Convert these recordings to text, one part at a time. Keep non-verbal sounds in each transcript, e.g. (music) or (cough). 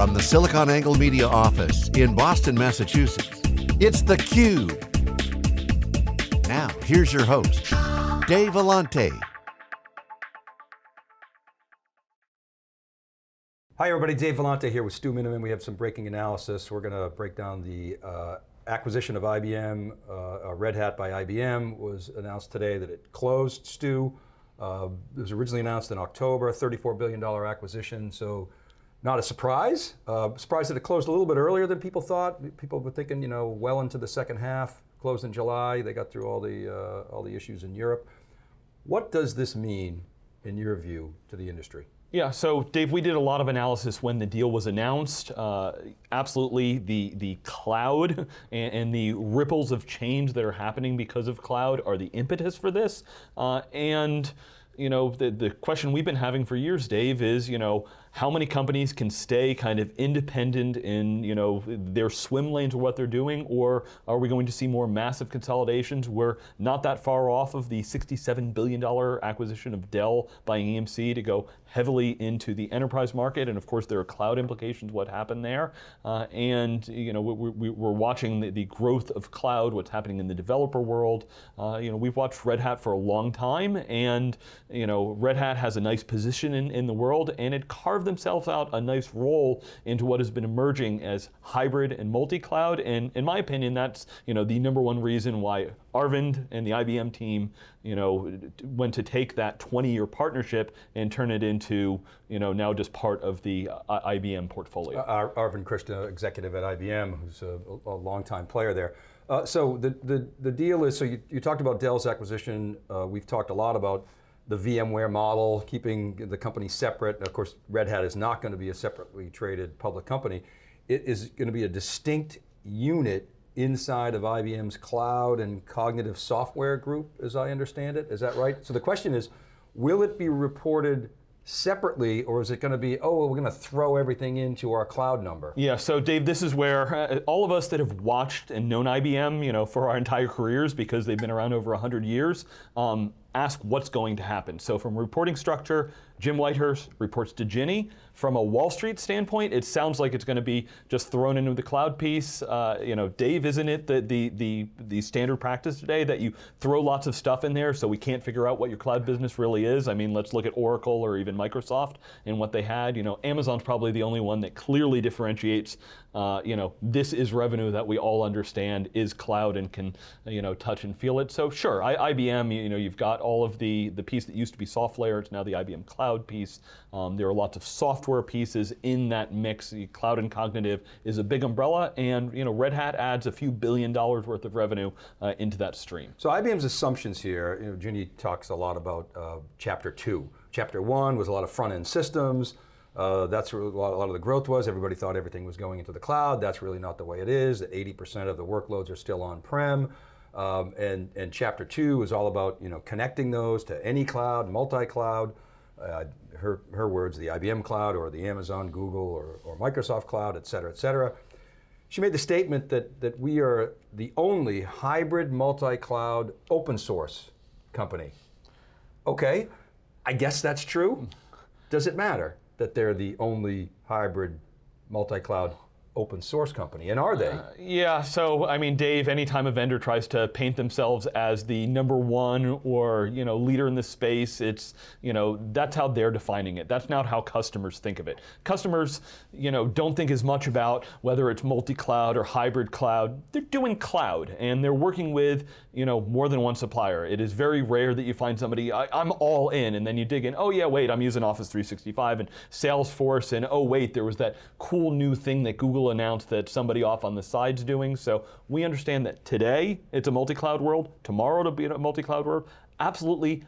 From the SiliconANGLE Media office in Boston, Massachusetts, it's theCUBE. Now, here's your host, Dave Vellante. Hi everybody, Dave Vellante here with Stu Miniman. We have some breaking analysis. We're going to break down the uh, acquisition of IBM, uh, Red Hat by IBM was announced today that it closed, Stu. Uh, it was originally announced in October, $34 billion acquisition, so not a surprise. Uh, surprised that it closed a little bit earlier than people thought. People were thinking, you know, well into the second half. Closed in July. They got through all the uh, all the issues in Europe. What does this mean, in your view, to the industry? Yeah, so Dave, we did a lot of analysis when the deal was announced. Uh, absolutely, the, the cloud (laughs) and, and, the ripples of change that are happening because of cloud are the impetus for this. Uh, and you know, the, the question we've been having for years, Dave, is, you know, how many companies can stay kind of independent in you know their swim lanes of what they're doing, or are we going to see more massive consolidations? We're not that far off of the $67 billion acquisition of Dell by EMC to go heavily into the enterprise market, and of course there are cloud implications what happened there. Uh, and you know we, are watching the, the, growth of cloud, what's happening in the developer world. Uh, you know we've watched Red Hat for a long time, and you know Red Hat has a nice position in, in the world, and it carved carved themselves out a nice role into what has been emerging as hybrid and multi-cloud, and in my opinion, that's you know the number one reason why Arvind and the IBM team, you know, went to take that 20-year partnership and turn it into, you know, now just part of the uh, IBM portfolio. Uh, Arvind Krishna, executive at IBM, who's a, a longtime player there. Uh, so the, the, the deal is, so you, you talked about Dell's acquisition, uh, we've talked a lot about the VMware model, keeping the company separate. Of course, Red Hat is not going to be a separately traded public company. It is going to be a distinct unit inside of IBM's cloud and cognitive software group, as I understand it. Is that right? So the question is, will it be reported separately, or is it going to be, oh, we're going to throw everything into our cloud number? Yeah, so Dave, this is where uh, all of us that have watched and known IBM you know, for our entire careers, because they've been around over 100 years, um, ask what's going to happen. So from reporting structure, Jim Whitehurst reports to Ginni. From a Wall Street standpoint, it sounds like it's going to be just thrown into the cloud piece. Uh, you know, Dave, isn't it the, the, the, the standard practice today that you throw lots of stuff in there so we can't figure out what your cloud business really is? I mean, let's look at Oracle or even Microsoft and what they had. You know, Amazon's probably the only one that clearly differentiates, uh, you know, this is revenue that we all understand is cloud and can, you know, touch and feel it. So sure, I, IBM, you know, you've got all of the, the piece that used to be SoftLayer, it's now the IBM Cloud piece. Um, there are lots of software pieces in that mix. The cloud and cognitive is a big umbrella, and you know, Red Hat adds a few billion dollars worth of revenue uh, into that stream. So IBM's assumptions here, you know, Ginni talks a lot about uh, chapter two. Chapter one was a lot of front-end systems, uh, that's where a lot, a lot, of the growth was. Everybody thought everything was going into the cloud. That's really not the way it is. That 80% of the workloads are still on-prem. Um, and, and chapter two is all about you know, connecting those to any cloud, multi-cloud uh, her, her words, the IBM cloud or the Amazon, Google, or, or Microsoft cloud, et cetera, et cetera. She made the statement that, that we are the only hybrid multi-cloud open source company. Okay, I guess that's true. Does it matter that they're the only hybrid multi-cloud open source company, and are they? Uh, yeah, so I mean, Dave, anytime a vendor tries to paint themselves as the number one or you know leader in the space, it's you know that's how they're defining it. That's not how customers think of it. Customers, you know, don't think as much about whether it's multi-cloud or hybrid cloud. They're doing cloud, and they're working with you know more than one supplier. It is very rare that you find somebody I, I'm all in, and then you dig in. Oh yeah, wait, I'm using Office 365 and Salesforce, and oh wait, there was that cool new thing that Google Google announced that somebody off on the side's doing. So we understand that today it's a multi-cloud world, tomorrow it'll be a multi-cloud world. Absolutely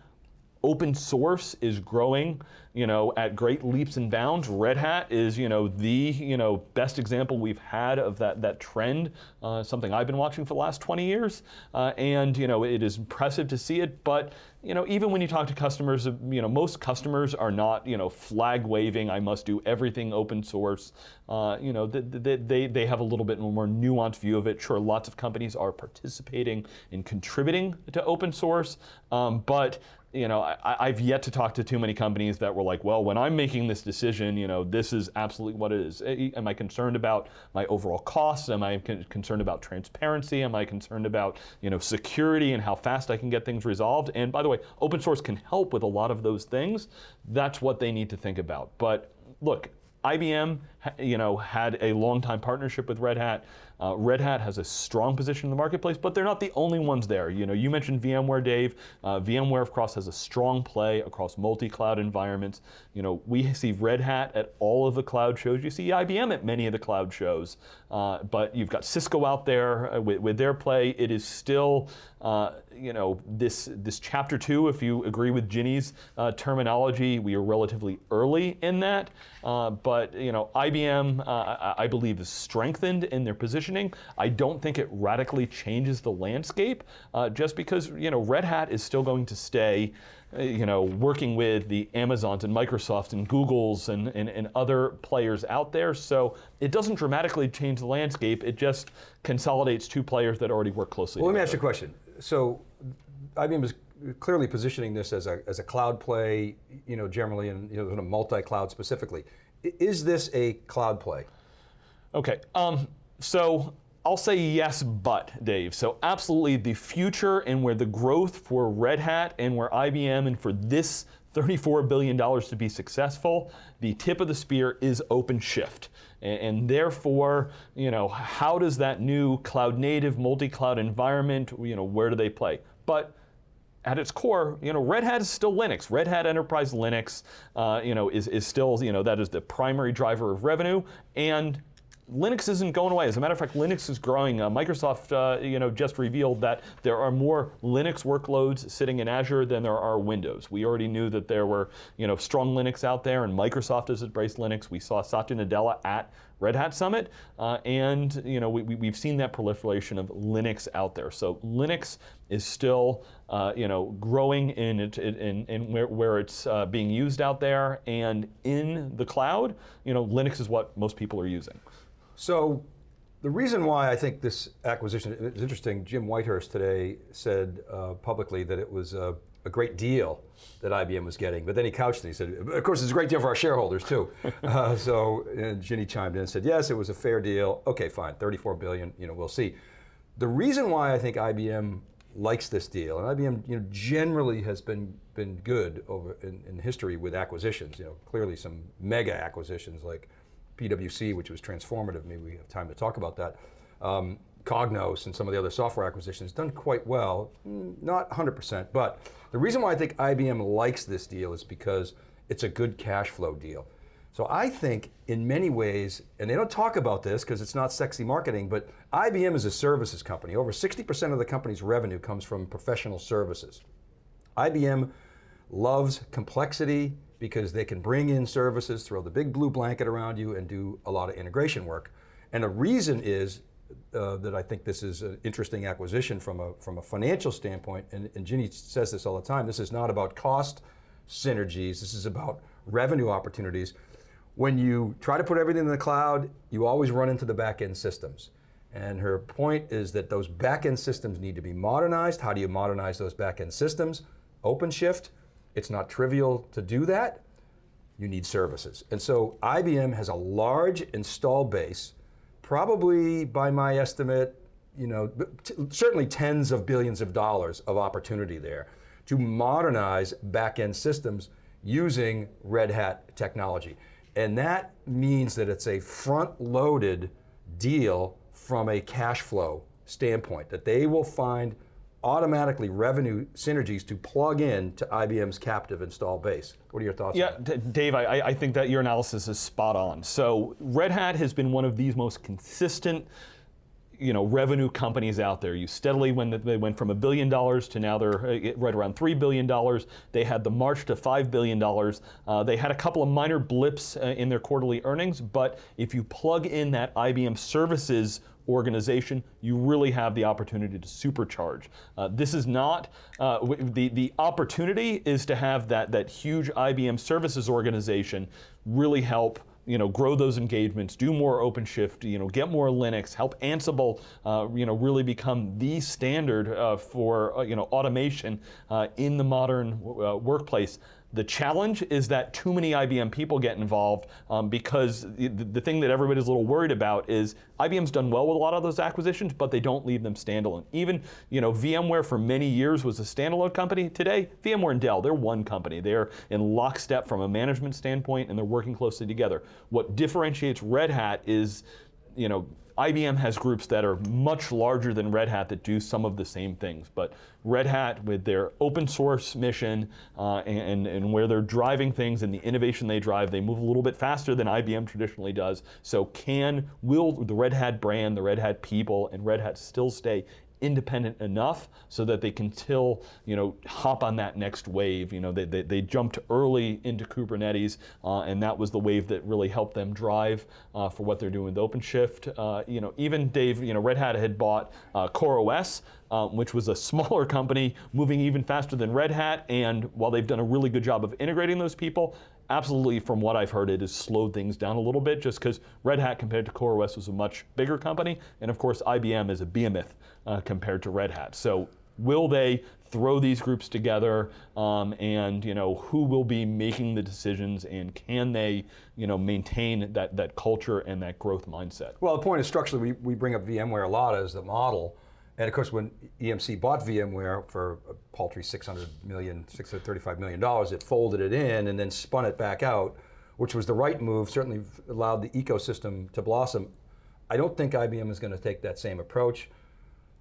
open source is growing you know, at great leaps and bounds. Red Hat is, you know, the, you know, best example we've had of that, that trend, uh, something I've been watching for the last 20 years. Uh, and, you know, it is impressive to see it, but, you know, even when you talk to customers, you know, most customers are not, you know, flag waving, I must do everything open source. Uh, you know, they, they, they have a little bit more nuanced view of it. Sure, lots of companies are participating and contributing to open source, um, but, you know, I, I've yet to talk to too many companies that will were like, well, when I'm making this decision, you know, this is absolutely what it is. Am I concerned about my overall costs? Am I con concerned about transparency? Am I concerned about, you know, security and how fast I can get things resolved? And by the way, open source can help with a lot of those things. That's what they need to think about. But look, IBM, you know, had a long time partnership with Red Hat. Uh, Red Hat has a strong position in the marketplace, but they're not the only ones there. You know, you mentioned VMware, Dave. Uh, VMware, of course, has a strong play across multi-cloud environments. You know, we see Red Hat at all of the cloud shows. You see IBM at many of the cloud shows. Uh, but you've got Cisco out there uh, with, with, their play. It is still, uh, you know, this this chapter two. If you agree with Ginni's uh, terminology, we are relatively early in that. but you know, IBM, I believe, is strengthened in their position positioning. I don't think it radically changes the landscape uh, just because you know Red Hat is still going to stay uh, you know, working with the Amazons and Microsofts and Googles and, and, and, other players out there. So it doesn't dramatically change the landscape. It just consolidates two players that already work closely Well, together. let me ask you a question. So IBM is clearly positioning this as a, as a cloud play, you know, generally, and you know, a multi-cloud specifically. Is this a cloud play? Okay. Um, so I'll say yes, but, Dave. So absolutely the future and where the growth for Red Hat and where IBM and for this $34 billion to be successful, the tip of the spear is OpenShift. And, and therefore, you know, how does that new cloud native multi-cloud environment, you know, where do they play? But at its core, you know, Red Hat is still Linux. Red Hat Enterprise Linux, uh, you know, is, is still, you know, that is the primary driver of revenue. And Linux isn't going away. As a matter of fact, Linux is growing. Uh, Microsoft, uh, you know, just revealed that there are more Linux workloads sitting in Azure than there are Windows. We already knew that there were, you know, strong Linux out there, and Microsoft has embraced Linux. We saw Satya Nadella at Red Hat Summit, uh, and you know, we, we, have seen that proliferation of Linux out there. So Linux is still, uh, you know, growing in, it, in, in where, where it's uh, being used out there, and in the cloud, you know, Linux is what most people are using. So the reason why I think this acquisition is interesting, Jim Whitehurst today said uh, publicly that it was a, a, great deal that IBM was getting, but then he couched it, he said, of course it's a great deal for our shareholders too. (laughs) uh, so Ginni chimed in and said, yes, it was a fair deal. Okay, fine, 34 billion, you know, we'll see. The reason why I think IBM likes this deal, and IBM you know, generally has been, been good over in, in history with acquisitions, you know, clearly some mega acquisitions like PwC, which was transformative. Maybe we have time to talk about that. Um, Cognos and some of the other software acquisitions done quite well, mm, not 100%, but the reason why I think IBM likes this deal is because it's a good cash flow deal. So I think in many ways, and they don't talk about this because it's not sexy marketing, but IBM is a services company. Over 60% of the company's revenue comes from professional services. IBM loves complexity, because they can bring in services, throw the big blue blanket around you and do a lot of integration work. And the reason is uh, that I think this is an interesting acquisition from a, from a financial standpoint, and, and Ginni says this all the time, this is not about cost synergies, this is about revenue opportunities. When you try to put everything in the cloud, you always run into the back-end systems. And her point is that those back-end systems need to be modernized. How do you modernize those back-end systems? OpenShift, it's not trivial to do that. You need services. And so IBM has a large install base, probably by my estimate, you know, certainly tens of billions of dollars of opportunity there to modernize back-end systems using Red Hat technology. And that means that it's a front-loaded deal from a cash flow standpoint, that they will find automatically revenue synergies to plug in to IBM's captive install base. What are your thoughts yeah, Dave, I, I think that your analysis is spot on. So Red Hat has been one of these most consistent you know, revenue companies out there. You steadily, when they went from a billion dollars to now they're uh, right around $3 billion. They had the march to $5 billion. Uh, they had a couple of minor blips uh, in their quarterly earnings, but if you plug in that IBM services organization, you really have the opportunity to supercharge. Uh, this is not, uh, the, the opportunity is to have that, that huge IBM services organization really help you know, grow those engagements, do more OpenShift, you know, get more Linux, help Ansible, uh, you know, really become the standard uh, for, uh, you know, automation uh, in the modern uh, workplace. The challenge is that too many IBM people get involved um, because the, the thing that everybody's a little worried about is IBM's done well with a lot of those acquisitions, but they don't leave them standalone. Even you know VMware for many years was a standalone company. Today, VMware and Dell, they're one company. They're in lockstep from a management standpoint, and they're working closely together. What differentiates Red Hat is you know, IBM has groups that are much larger than Red Hat that do some of the same things. But Red Hat, with their open source mission uh, and, and where they're driving things and the innovation they drive, they move a little bit faster than IBM traditionally does. So can, will the Red Hat brand, the Red Hat people, and Red Hat still stay independent enough so that they can till, you know, hop on that next wave. You know, they, they, they jumped early into Kubernetes, uh, and that was the wave that really helped them drive uh, for what they're doing with OpenShift. Uh, you know, even Dave, you know, Red Hat had bought uh, CoreOS, um, which was a (laughs) smaller company moving even faster than Red Hat. And while they've done a really good job of integrating those people, absolutely, from what I've heard, it has slowed things down a little bit just because Red Hat compared to CoreOS was a much bigger company. And of course, IBM is a behemoth uh, compared to Red Hat. So will they throw these groups together um, and you know who will be making the decisions and can they you know maintain that, that culture and that growth mindset? Well, the point is structurally we, we bring up VMware a lot as the model and of course, when EMC bought VMware for a paltry 600 million, 635 million dollars, it folded it in and then spun it back out, which was the right move. Certainly allowed the ecosystem to blossom. I don't think IBM is going to take that same approach.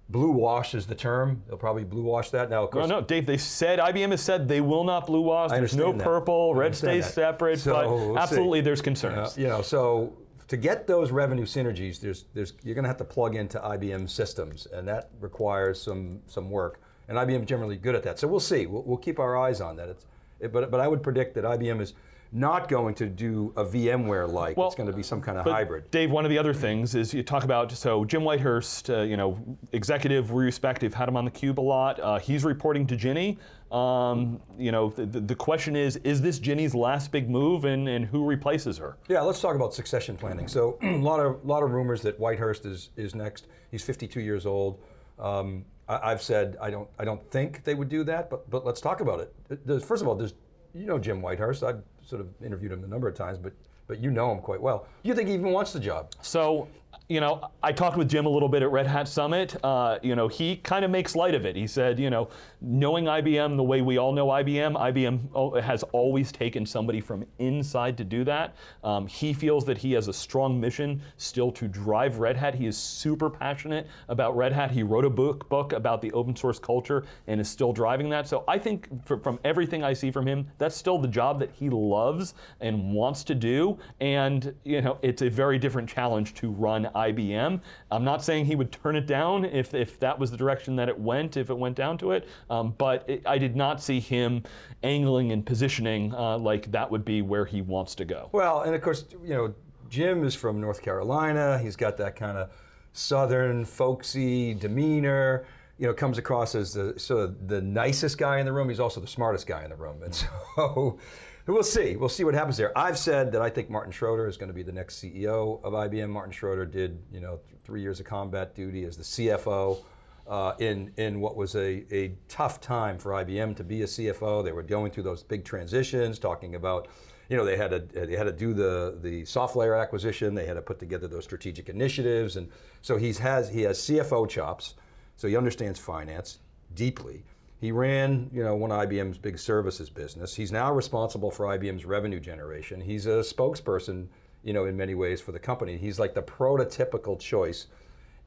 Blue wash is the term. They'll probably blue wash that now. Of course, no, no, Dave. They said IBM has said they will not blue wash. There's no that. purple. Red stays that. separate. So, but absolutely, see. there's concerns. Uh, you know, so to get those revenue synergies, there's, there's, you're going to have to plug into IBM systems, and that requires some, some work. And IBM generally good at that. So we'll see. We'll, we'll keep our eyes on that. It's, it, but, but I would predict that IBM is not going to do a VMware-like. Well, it's going to be some kind of hybrid. Dave, one of the other things is you talk about, so Jim Whitehurst, uh, you know, executive, we respect, you've had him on the cube a lot. Uh, he's reporting to Ginni. Um, you know, the, the, question is, is this Ginni's last big move and, and who replaces her? Yeah, let's talk about succession planning. So (clears throat) a lot of, lot of rumors that Whitehurst is, is next. He's 52 years old. Um, I, have said I don't, I don't think they would do that, but, but let's talk about it. First of all, there's you know Jim Whitehurst. I've sort of interviewed him a number of times, but but you know him quite well. Do you think he even wants the job? So you know, I talked with Jim a little bit at Red Hat Summit. Uh, you know, he kind of makes light of it. He said, you know, knowing IBM the way we all know IBM, IBM has always taken somebody from inside to do that. Um, he feels that he has a strong mission still to drive Red Hat. He is super passionate about Red Hat. He wrote a book book about the open source culture and is still driving that. So I think for, from everything I see from him, that's still the job that he loves and wants to do. And you know, it's a very different challenge to run IBM. I'm not saying he would turn it down if, if that was the direction that it went, if it went down to it, um, but it, I did not see him angling and positioning uh, like that would be where he wants to go. Well, and of course, you know, Jim is from North Carolina. He's got that kind of southern, folksy demeanor you know, comes across as the sort of the nicest guy in the room. He's also the smartest guy in the room, and (laughs) so We'll see. We'll see what happens there. I've said that I think Martin Schroeter is going to be the next CEO of IBM. Martin Schroeter did, you know, three years of combat duty as the CFO uh, in in what was a, a tough time for IBM to be a CFO. They were going through those big transitions, talking about, you know, they had to they had to do the the SoftLayer acquisition. They had to put together those strategic initiatives, and so he's has he has CFO chops. So he understands finance deeply. He ran, you know, one of IBM's big services business. He's now responsible for IBM's revenue generation. He's a spokesperson, you know, in many ways for the company. He's like the prototypical choice.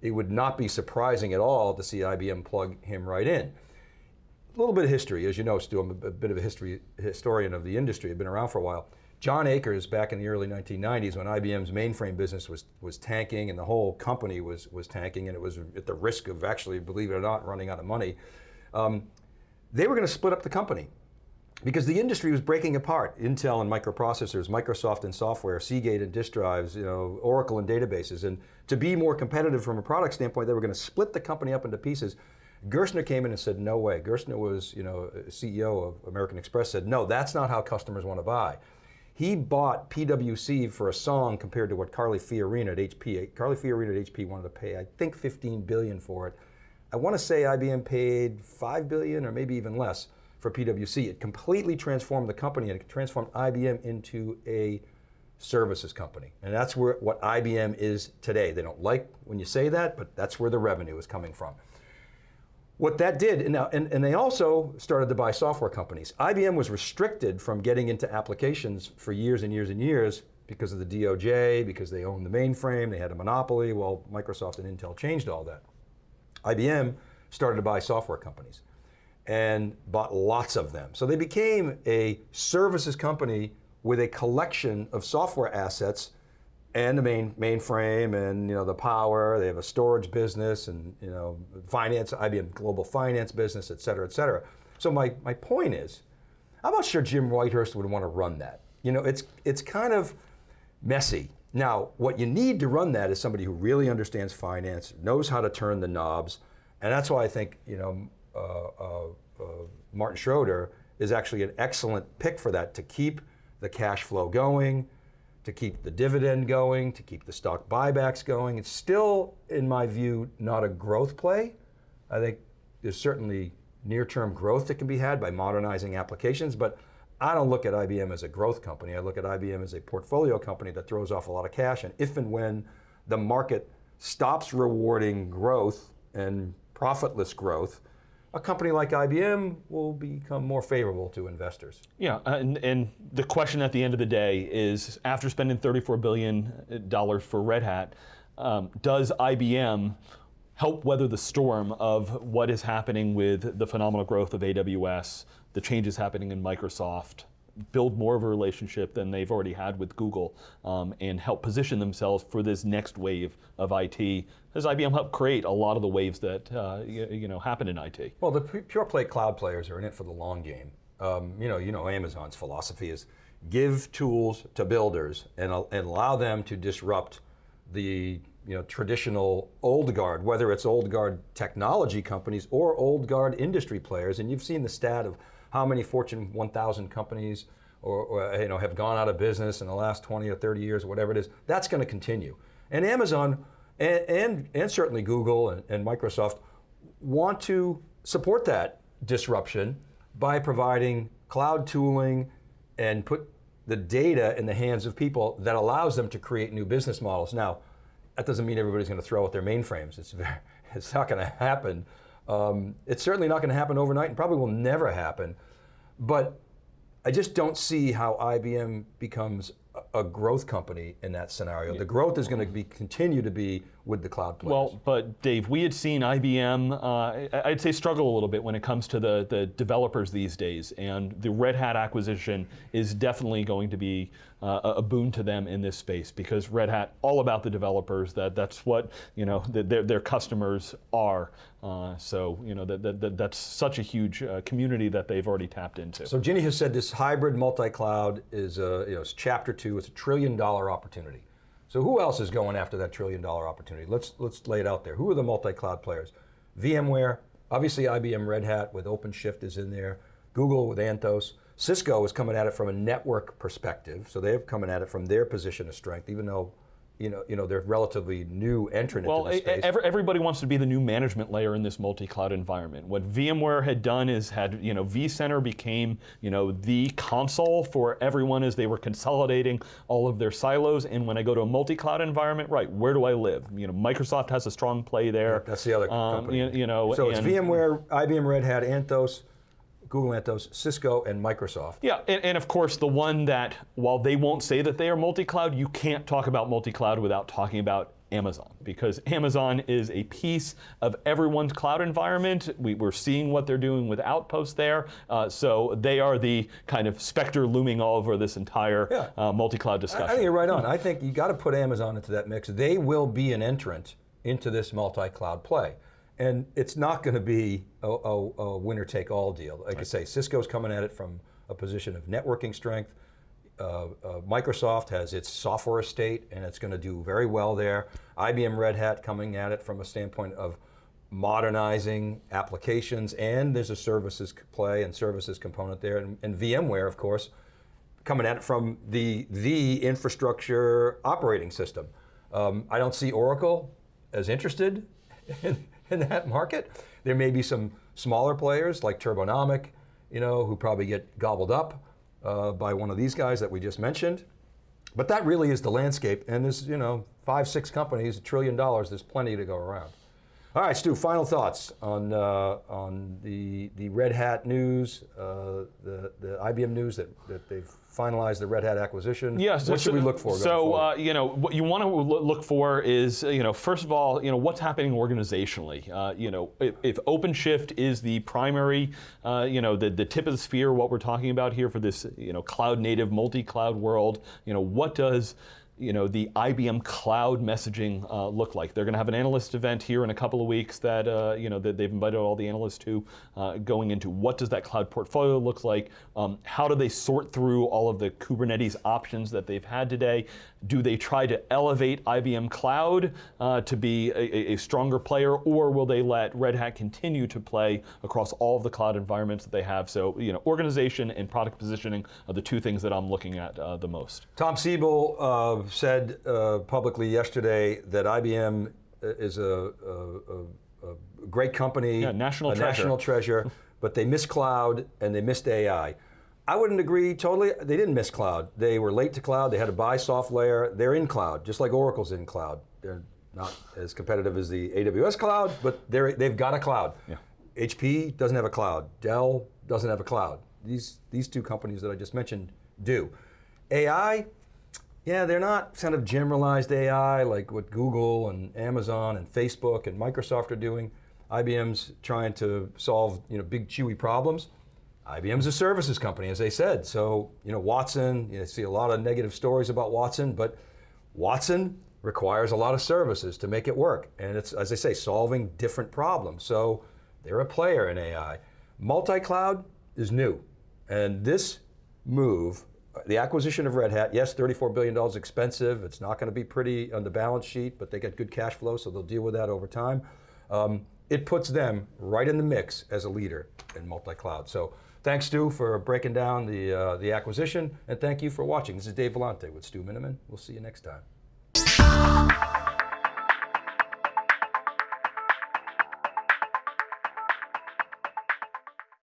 It would not be surprising at all to see IBM plug him right in. A little bit of history, as you know, Stu, I'm a bit of a history historian of the industry. I've been around for a while. John Akers, back in the early 1990s, when IBM's mainframe business was was tanking and the whole company was was tanking, and it was at the risk of actually, believe it or not, running out of money. Um, they were going to split up the company because the industry was breaking apart. Intel and microprocessors, Microsoft and software, Seagate and disk drives, you know, Oracle and databases. And to be more competitive from a product standpoint, they were going to split the company up into pieces. Gerstner came in and said, no way. Gerstner was, you know, CEO of American Express, said, no, that's not how customers want to buy. He bought PwC for a song compared to what Carly Fiorina at HP. Carly Fiorina at HP wanted to pay, I think, 15 billion for it. I want to say IBM paid five billion or maybe even less for PwC. It completely transformed the company and it transformed IBM into a services company. And that's where what IBM is today. They don't like when you say that, but that's where the revenue is coming from. What that did, and, now, and, and they also started to buy software companies. IBM was restricted from getting into applications for years and years and years because of the DOJ, because they owned the mainframe, they had a monopoly. Well, Microsoft and Intel changed all that. IBM started to buy software companies and bought lots of them. So they became a services company with a collection of software assets and the main mainframe and you know the power. They have a storage business and you know finance, IBM global finance business, et cetera, et cetera. So my, my point is, I'm not sure Jim Whitehurst would want to run that. You know, it's it's kind of messy. Now, what you need to run that is somebody who really understands finance, knows how to turn the knobs, and that's why I think you know uh, uh, uh, Martin Schroeter is actually an excellent pick for that to keep the cash flow going, to keep the dividend going, to keep the stock buybacks going. It's still, in my view, not a growth play. I think there's certainly near-term growth that can be had by modernizing applications, but I don't look at IBM as a growth company. I look at IBM as a portfolio company that throws off a lot of cash, and if and when the market stops rewarding growth and profitless growth, a company like IBM will become more favorable to investors. Yeah, and, and, the question at the end of the day is, after spending $34 billion for Red Hat, um, does IBM help weather the storm of what is happening with the phenomenal growth of AWS, the changes happening in Microsoft, build more of a relationship than they've already had with Google um, and help position themselves for this next wave of IT as IBM helped create a lot of the waves that uh, you, know happen in IT. Well, the pure play cloud players are in it for the long game. Um, you know, you know Amazon's philosophy is give tools to builders and, and allow them to disrupt the you know, traditional old guard, whether it's old guard technology companies or old guard industry players. And you've seen the stat of how many Fortune 1000 companies or, or, you know, have gone out of business in the last 20 or 30 years or whatever it is. That's going to continue. And Amazon and, and, and certainly Google and, and Microsoft want to support that disruption by providing cloud tooling and put the data in the hands of people that allows them to create new business models. Now, that doesn't mean everybody's going to throw out their mainframes. It's, very, (laughs) it's not going to happen. Um, it's certainly not going to happen overnight and probably will never happen. But I just don't see how IBM becomes a growth company in that scenario. Yeah. The growth is going to be continue to be with the cloud players. Well, but Dave, we had seen IBM, uh, I'd say struggle a little bit when it comes to the, the developers these days, and the Red Hat acquisition is definitely going to be uh, a boon to them in this space because Red Hat, all about the developers, that, that's what you know, the, their, their customers are. Uh, so you know that, that, that's such a huge uh, community that they've already tapped into. So Ginni has said this hybrid multi-cloud is, uh, you know, it's chapter two, it's a trillion dollar opportunity. So who else is going after that trillion dollar opportunity? Let's, let's lay it out there. Who are the multi-cloud players? VMware, obviously IBM Red Hat with OpenShift is in there, Google with Anthos, Cisco is coming at it from a network perspective, so they're coming at it from their position of strength, even though you know, you know, they're relatively new entrant well, into this space. Well, everybody wants to be the new management layer in this multi-cloud environment. What VMware had done is had, you know, vCenter became, you know, the console for everyone as they were consolidating all of their silos. And when I go to a multi-cloud environment, right, where do I live? You know, Microsoft has a strong play there. Yeah, that's the other um, company. You, you, know, so it's VMware, IBM Red Hat, Anthos, Google Anthos, Cisco, and Microsoft. Yeah, and, and, of course the one that, while they won't say that they are multi-cloud, you can't talk about multi-cloud without talking about Amazon, because Amazon is a piece of everyone's cloud environment. We, are seeing what they're doing with Outpost there, uh, so they are the kind of specter looming all over this entire yeah. uh, multi-cloud discussion. I, I think you're right on. I think you got to put Amazon into that mix. They will be an entrant into this multi-cloud play. And it's not going to be a, a, a winner-take-all deal. Like right. I say, Cisco's coming at it from a position of networking strength. Uh, uh, Microsoft has its software estate, and it's going to do very well there. IBM Red Hat coming at it from a standpoint of modernizing applications, and there's a services play and services component there, and, and VMware, of course, coming at it from the, the infrastructure operating system. Um, I don't see Oracle as interested (laughs) in, (laughs) in that market. There may be some smaller players like Turbonomic, you know, who probably get gobbled up uh, by one of these guys that we just mentioned. But that really is the landscape, and there's you know five, six companies, a trillion dollars. There's plenty to go around. All right, Stu. Final thoughts on uh, on the the Red Hat news, uh, the the IBM news that, that they've finalized the Red Hat acquisition. Yeah, so, what should we look for? So uh, you know what you want to look for is you know first of all you know what's happening organizationally. Uh, you know if, if OpenShift is the primary uh, you know the the tip of the spear, what we're talking about here for this you know cloud native multi-cloud world. You know what does you know, the IBM cloud messaging uh, look like. They're going to have an analyst event here in a couple of weeks that, uh, you know, that they've invited all the analysts to, uh, going into what does that cloud portfolio look like, um, how do they sort through all of the Kubernetes options that they've had today, do they try to elevate IBM Cloud uh, to be a, a, stronger player, or will they let Red Hat continue to play across all of the cloud environments that they have? So, you know, organization and product positioning are the two things that I'm looking at uh, the most. Tom Siebel said uh, publicly yesterday that IBM is a, a, a great company, yeah, national a treasure. national treasure, (laughs) but they missed cloud and they missed AI. I wouldn't agree totally. They didn't miss cloud. They were late to cloud. They had to buy SoftLayer. They're in cloud, just like Oracle's in cloud. They're not as competitive as the AWS cloud, but they're, they've got a cloud. Yeah. HP doesn't have a cloud. Dell doesn't have a cloud. These, these two companies that I just mentioned do. AI, yeah, they're not kind of generalized AI like what Google and Amazon and Facebook and Microsoft are doing. IBM's trying to solve you know, big chewy problems. IBM's a services company, as they said. So, you know, Watson, you know, see a lot of negative stories about Watson, but Watson requires a lot of services to make it work. And it's, as I say, solving different problems. So they're a player in AI. Multi-cloud is new. And this move, the acquisition of Red Hat, yes, $34 billion expensive. It's not going to be pretty on the balance sheet, but they get good cash flow, so they'll deal with that over time. Um, it puts them right in the mix as a leader in multi-cloud. So Thanks, Stu, for breaking down the, uh, the acquisition, and thank you for watching. This is Dave Vellante with Stu Miniman. We'll see you next time.